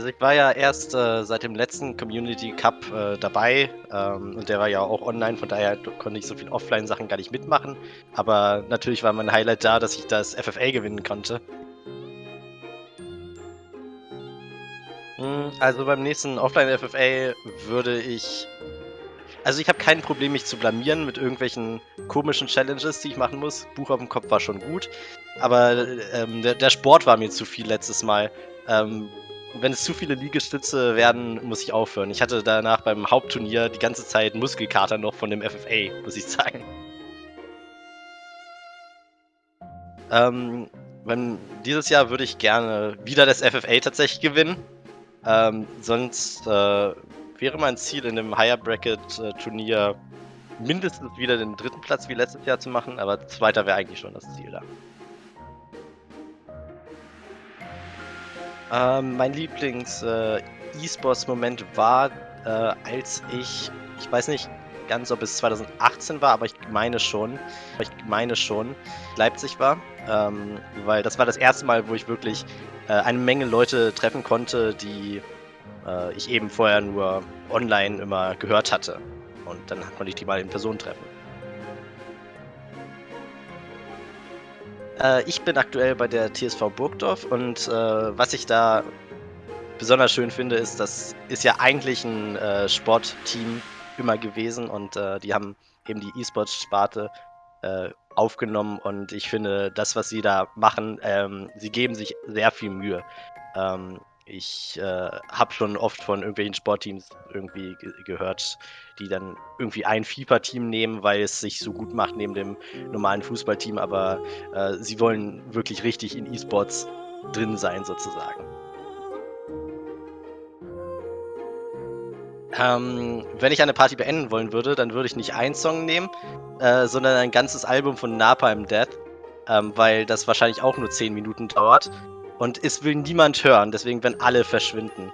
Also ich war ja erst äh, seit dem letzten Community Cup äh, dabei ähm, und der war ja auch online, von daher konnte ich so viel Offline-Sachen gar nicht mitmachen. Aber natürlich war mein Highlight da, dass ich das FFA gewinnen konnte. Hm, Also beim nächsten Offline-FFA würde ich... Also ich habe kein Problem, mich zu blamieren mit irgendwelchen komischen Challenges, die ich machen muss. Buch auf dem Kopf war schon gut, aber ähm, der, der Sport war mir zu viel letztes Mal. Ähm, wenn es zu viele Liegestütze werden, muss ich aufhören. Ich hatte danach beim Hauptturnier die ganze Zeit Muskelkater noch von dem FFA, muss ich sagen. Ähm, wenn, dieses Jahr würde ich gerne wieder das FFA tatsächlich gewinnen. Ähm, sonst äh, wäre mein Ziel in dem Higher Bracket äh, Turnier mindestens wieder den dritten Platz wie letztes Jahr zu machen, aber zweiter wäre eigentlich schon das Ziel da. Ähm, mein Lieblings-E-Sports-Moment war, äh, als ich, ich weiß nicht ganz, ob es 2018 war, aber ich meine schon, ich meine schon, Leipzig war, ähm, weil das war das erste Mal, wo ich wirklich äh, eine Menge Leute treffen konnte, die äh, ich eben vorher nur online immer gehört hatte. Und dann konnte ich die mal in Person treffen. Äh, ich bin aktuell bei der TSV Burgdorf und äh, was ich da besonders schön finde, ist, das ist ja eigentlich ein äh, Sportteam immer gewesen und äh, die haben eben die E-Sports-Sparte äh, aufgenommen und ich finde, das, was sie da machen, ähm, sie geben sich sehr viel Mühe. Ähm, ich äh, habe schon oft von irgendwelchen Sportteams irgendwie ge gehört, die dann irgendwie ein FIFA-Team nehmen, weil es sich so gut macht neben dem normalen Fußballteam, aber äh, sie wollen wirklich richtig in E-Sports drin sein, sozusagen. Ähm, wenn ich eine Party beenden wollen würde, dann würde ich nicht einen Song nehmen, äh, sondern ein ganzes Album von Napalm Death, ähm, weil das wahrscheinlich auch nur 10 Minuten dauert und es will niemand hören, deswegen werden alle verschwinden.